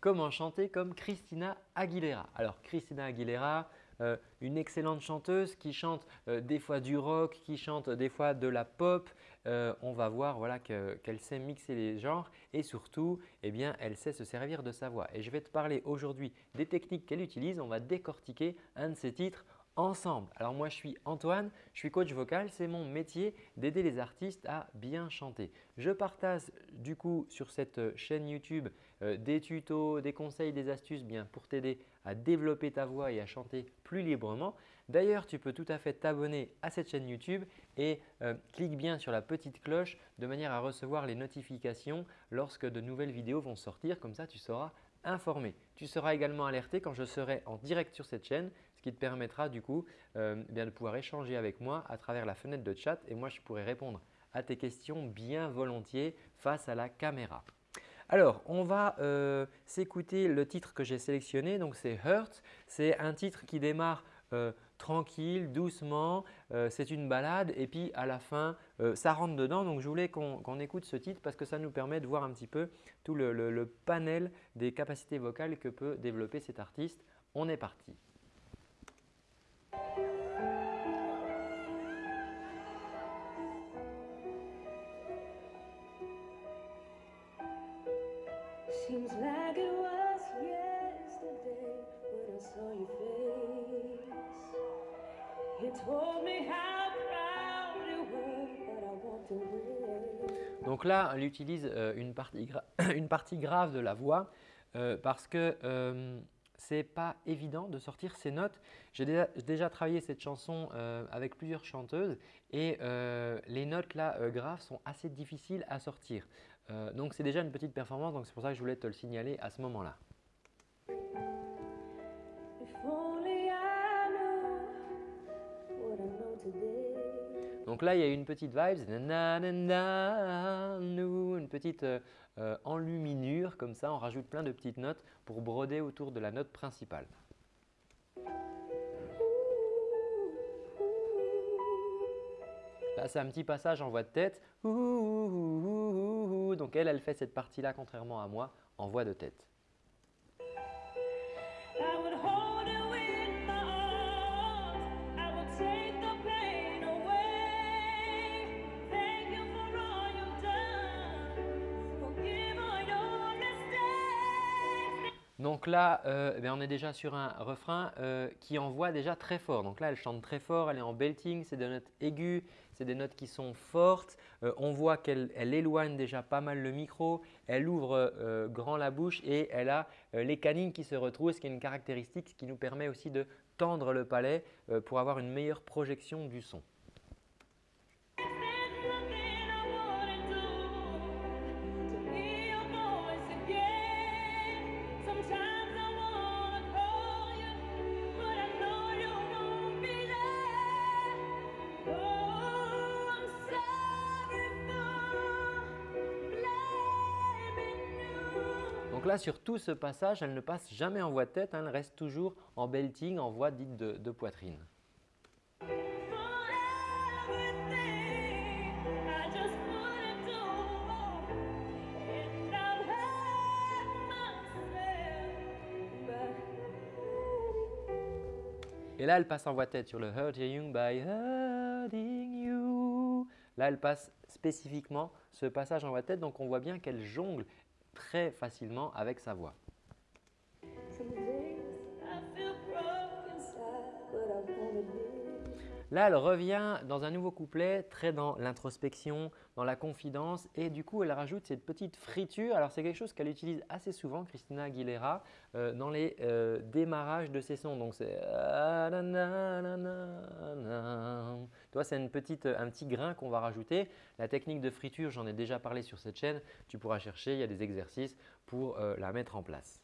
comment chanter comme Christina Aguilera. Alors Christina Aguilera, euh, une excellente chanteuse qui chante euh, des fois du rock, qui chante des fois de la pop. Euh, on va voir voilà, qu'elle sait mixer les genres et surtout, eh bien, elle sait se servir de sa voix. Et je vais te parler aujourd'hui des techniques qu'elle utilise. On va décortiquer un de ses titres ensemble. Alors moi je suis Antoine, je suis coach vocal, c'est mon métier d'aider les artistes à bien chanter. Je partage du coup sur cette chaîne YouTube euh, des tutos, des conseils, des astuces bien pour t'aider à développer ta voix et à chanter plus librement. D'ailleurs, tu peux tout à fait t'abonner à cette chaîne YouTube et euh, clique bien sur la petite cloche de manière à recevoir les notifications lorsque de nouvelles vidéos vont sortir. Comme ça, tu seras informé. Tu seras également alerté quand je serai en direct sur cette chaîne, ce qui te permettra du coup euh, bien de pouvoir échanger avec moi à travers la fenêtre de chat et moi je pourrai répondre à tes questions bien volontiers face à la caméra. Alors, on va euh, s'écouter le titre que j'ai sélectionné, donc c'est Hurt. C'est un titre qui démarre euh, tranquille, doucement, c'est une balade et puis à la fin, ça rentre dedans. Donc, je voulais qu'on écoute ce titre parce que ça nous permet de voir un petit peu tout le panel des capacités vocales que peut développer cet artiste. On est parti. Donc là, elle utilise euh, une partie, grave de la voix euh, parce que euh, ce n'est pas évident de sortir ces notes. J'ai déjà, travaillé cette chanson avec plusieurs chanteuses et les notes là graves sont assez difficiles à sortir. donc c'est déjà une petite performance, donc c'est pour ça que je voulais te le signaler à ce moment-là. Donc là, il y a une petite vibe, une petite euh, euh, enluminure comme ça. On rajoute plein de petites notes pour broder autour de la note principale. Là, c'est un petit passage en voix de tête. Donc elle, elle fait cette partie-là contrairement à moi en voix de tête. Donc là, euh, eh on est déjà sur un refrain euh, qui envoie déjà très fort. Donc là, elle chante très fort, elle est en belting, c'est des notes aiguës, c'est des notes qui sont fortes. Euh, on voit qu'elle éloigne déjà pas mal le micro, elle ouvre grand la bouche et elle a les canines qui se retrouvent, ce qui est une caractéristique qui nous permet aussi de tendre le palais pour avoir une meilleure projection du son. Donc là, sur tout ce passage, elle ne passe jamais en voix de tête, hein, elle reste toujours en belting, en voix dite de, poitrine. Et là, elle passe en voix tête sur le Hurting by Hurting You. Là, elle passe spécifiquement ce passage en voix tête. Donc, on voit bien qu'elle jongle très facilement avec sa voix. Là, elle revient dans un nouveau couplet, très dans l'introspection, dans la confidence et du coup, elle rajoute cette petite friture. Alors, c'est quelque chose qu'elle utilise assez souvent, Christina Aguilera, euh, dans les euh, démarrages de ses sons. Donc, c'est toi, c'est une petite, un petit grain qu'on va rajouter. La technique de friture, j'en ai déjà parlé sur cette chaîne. Tu pourras chercher, il y a des exercices pour euh, la mettre en place.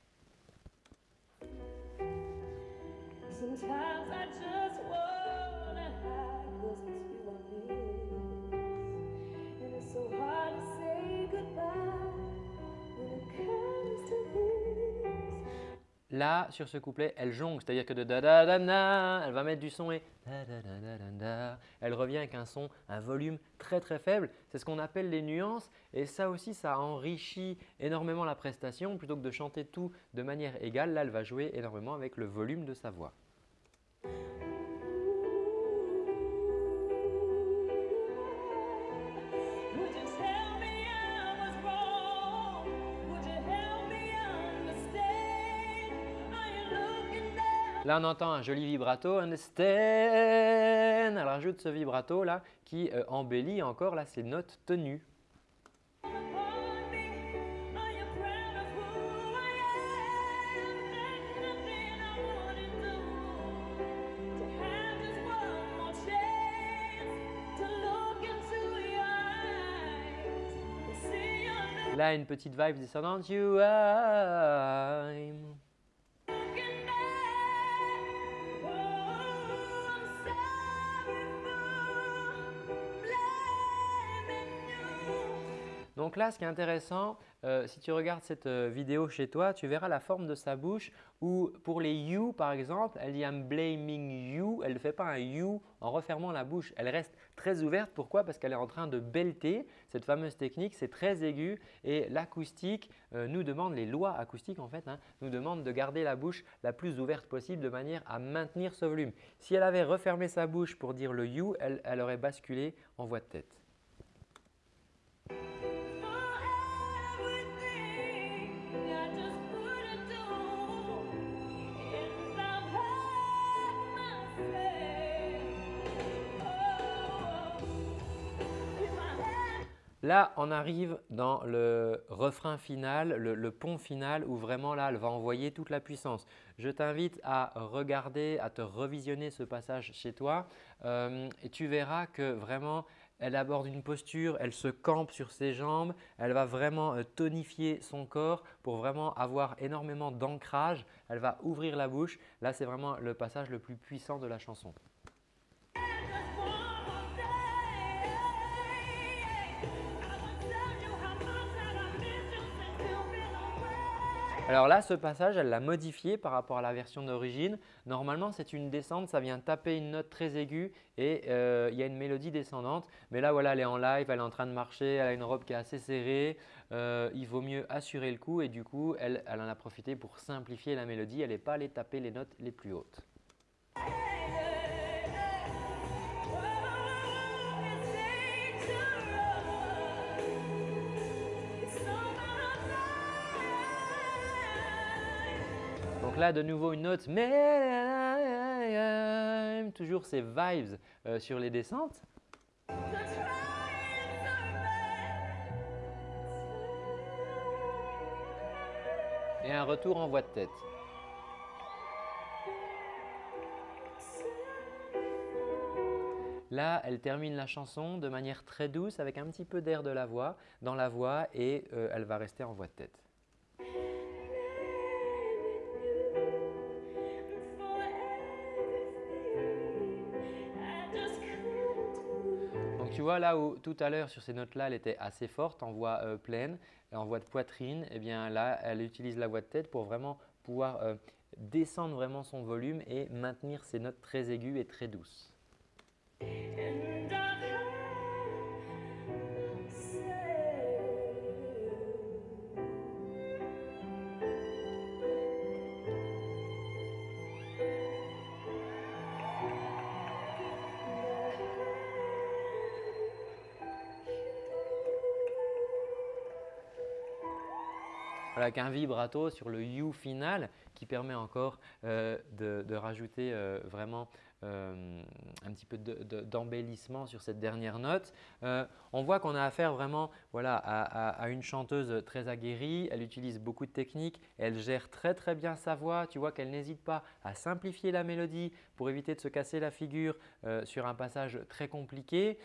Là, sur ce couplet, elle jongle, c'est-à-dire que de da da da da, elle va mettre du son et da da da da da Elle revient avec un son, un volume très très faible. C'est ce qu'on appelle les nuances et ça aussi, ça enrichit énormément la prestation. Plutôt que de chanter tout de manière égale, là, elle va jouer énormément avec le volume de sa voix. Là, on entend un joli vibrato, understand. Elle rajoute ce vibrato là qui euh, embellit encore là, ses notes tenues. Là, une petite vibe descendante. You Donc là, ce qui est intéressant, euh, si tu regardes cette euh, vidéo chez toi, tu verras la forme de sa bouche où pour les you par exemple, elle dit « I'm blaming you ». Elle ne fait pas un you en refermant la bouche. Elle reste très ouverte. Pourquoi? Parce qu'elle est en train de belter. Cette fameuse technique, c'est très aigu et l'acoustique euh, nous demande, les lois acoustiques en fait, hein, nous demandent de garder la bouche la plus ouverte possible de manière à maintenir ce volume. Si elle avait refermé sa bouche pour dire le you, elle aurait basculé en voix de tête. Là, on arrive dans le refrain final, le, pont final où vraiment là, elle va envoyer toute la puissance. Je t'invite à regarder, à te revisionner ce passage chez toi euh, et tu verras que vraiment elle aborde une posture, elle se campe sur ses jambes, elle va vraiment euh, tonifier son corps pour vraiment avoir énormément d'ancrage. Elle va ouvrir la bouche. Là, c'est vraiment le passage le plus puissant de la chanson. Alors là, ce passage, elle l'a modifié par rapport à la version d'origine. Normalement, c'est une descente, ça vient taper une note très aiguë et euh, il y a une mélodie descendante. Mais là, voilà, elle est en live, elle est en train de marcher, elle a une robe qui est assez serrée. Euh, il vaut mieux assurer le coup et du coup, elle, elle en a profité pour simplifier la mélodie. Elle n'est pas allée taper les notes les plus hautes. De nouveau une note, mais toujours ces vibes euh, sur les descentes. Et un retour en voix de tête. Là, elle termine la chanson de manière très douce avec un petit peu d'air de la voix dans la voix et euh, elle va rester en voix de tête. Tu vois là où tout à l'heure sur ces notes-là, elle était assez forte en voix euh, pleine, en voix de poitrine, et eh bien là, elle utilise la voix de tête pour vraiment pouvoir euh, descendre vraiment son volume et maintenir ses notes très aiguës et très douces. Avec un vibrato sur le you final qui permet encore euh, de, rajouter euh, vraiment euh, un petit peu d'embellissement sur cette dernière note. on voit qu'on a affaire vraiment voilà, à, une chanteuse très aguerrie. Elle utilise beaucoup de techniques. Elle gère très très bien sa voix. Tu vois qu'elle n'hésite pas à simplifier la mélodie pour éviter de se casser la figure sur un passage très compliqué.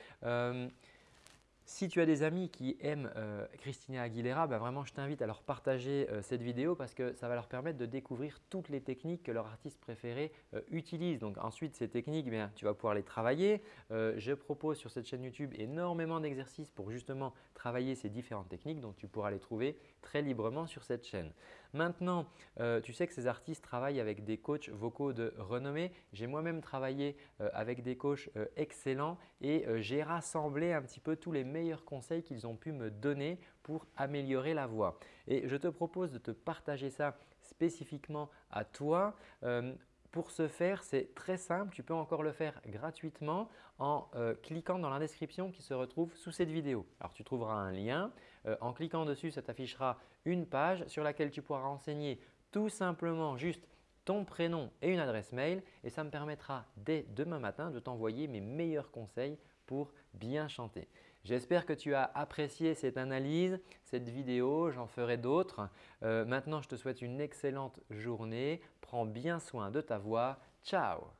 Si tu as des amis qui aiment euh, Christina Aguilera, bah, vraiment je t'invite à leur partager euh, cette vidéo parce que ça va leur permettre de découvrir toutes les techniques que leur artiste préféré euh, utilise. Donc ensuite ces techniques, eh tu vas pouvoir les travailler. je propose sur cette chaîne YouTube énormément d'exercices pour justement travailler ces différentes techniques donc tu pourras les trouver très librement sur cette chaîne. Maintenant, euh, tu sais que ces artistes travaillent avec des coachs vocaux de renommée. J'ai moi-même travaillé euh, avec des coachs euh, excellents et j'ai rassemblé un petit peu tous les meilleurs conseils qu'ils ont pu me donner pour améliorer la voix. Et je te propose de te partager ça spécifiquement à toi. Pour ce faire, c'est très simple. Tu peux encore le faire gratuitement en cliquant dans la description qui se retrouve sous cette vidéo. Alors, tu trouveras un lien. En cliquant dessus, ça t'affichera une page sur laquelle tu pourras renseigner tout simplement juste ton prénom et une adresse mail et ça me permettra dès demain matin de t'envoyer mes meilleurs conseils pour bien chanter. J'espère que tu as apprécié cette analyse, cette vidéo, j'en ferai d'autres. Euh, maintenant, je te souhaite une excellente journée. Prends bien soin de ta voix. Ciao